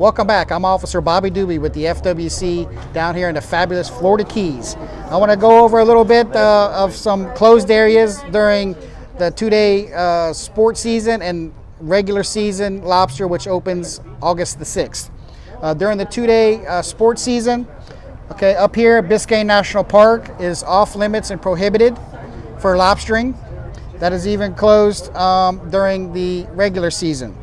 Welcome back. I'm Officer Bobby Doobie with the FWC down here in the fabulous Florida Keys. I want to go over a little bit uh, of some closed areas during the two-day uh, sports season and regular season lobster, which opens August the 6th. Uh, during the two-day uh, sports season, okay, up here, Biscayne National Park is off limits and prohibited for lobstering. That is even closed um, during the regular season.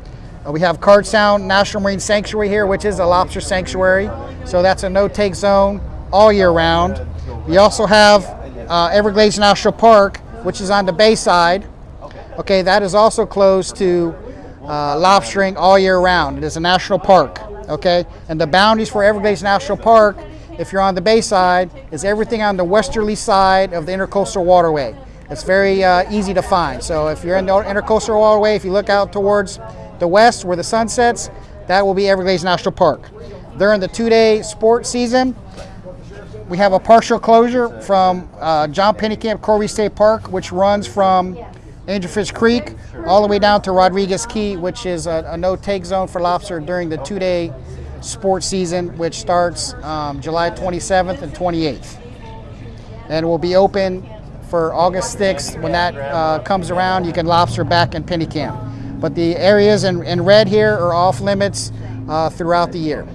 Uh, we have Card Sound National Marine Sanctuary here, which is a lobster sanctuary. So that's a no-take zone all year round. We also have uh, Everglades National Park, which is on the bay side. Okay, that is also closed to uh, lobstering all year round. It is a national park. Okay, and the boundaries for Everglades National Park, if you're on the bay side, is everything on the westerly side of the Intercoastal Waterway. It's very uh, easy to find. So if you're in the Intercoastal Waterway, if you look out towards the west where the sun sets, that will be Everglades National Park. During the two-day sports season, we have a partial closure from uh, John Pennekamp Coral Reef State Park, which runs from Angelfish Creek all the way down to Rodriguez Key, which is a, a no-take zone for lobster during the two-day sports season, which starts um, July 27th and 28th. And will be open for August 6th. When that uh, comes around, you can lobster back in Pennekamp. But the areas in, in red here are off limits uh, throughout the year.